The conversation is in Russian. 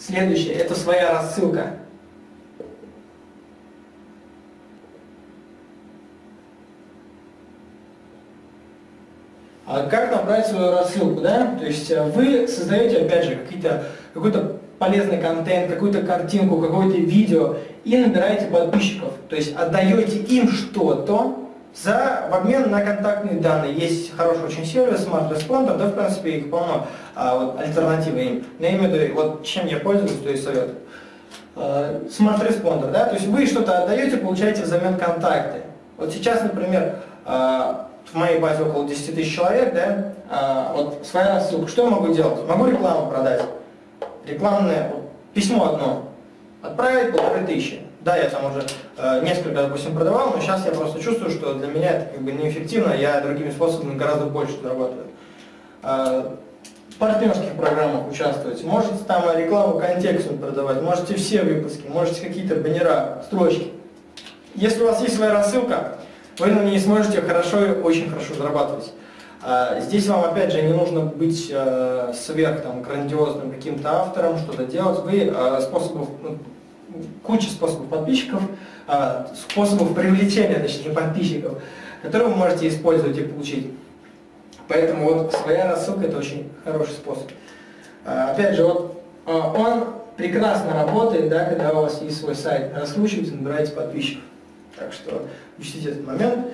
Следующее, это своя рассылка. А как набрать свою рассылку, да? То есть э, вы создаете, опять же, какой-то полезный контент, какую-то картинку, какое-то видео и набираете подписчиков. То есть отдаете им что-то за, в обмен на контактные данные. Есть хороший очень сервис, Smart Responder, да, в принципе, их полно, а, вот, альтернативы им. Но я имею в виду, вот чем я пользуюсь, то есть совет. А, Smart Responder, да, то есть вы что-то отдаете, получаете взамен контакты. Вот сейчас, например, а, в моей базе около 10 тысяч человек, да, а, вот своя рассылка, что я могу делать? Могу рекламу продать, рекламное, письмо одно, отправить полторы тысячи. Да, я там уже э, несколько, допустим, продавал, но сейчас я просто чувствую, что для меня это как бы неэффективно, я другими способами гораздо больше зарабатываю. Э, в партнерских программах участвовать, можете там рекламу контекстную продавать, можете все выпуски, можете какие-то баннера, строчки. Если у вас есть своя рассылка, вы на ней сможете хорошо и очень хорошо зарабатывать. Здесь вам опять же не нужно быть э, сверх там, грандиозным каким-то автором, что-то делать. Вы э, способов, ну, куча способов подписчиков, э, способов привлечения, точнее, подписчиков, которые вы можете использовать и получить. Поэтому вот своя рассылка это очень хороший способ. Опять же, вот он прекрасно работает, да, когда у вас есть свой сайт, раскручиваете, набираете подписчиков. Так что учтите этот момент.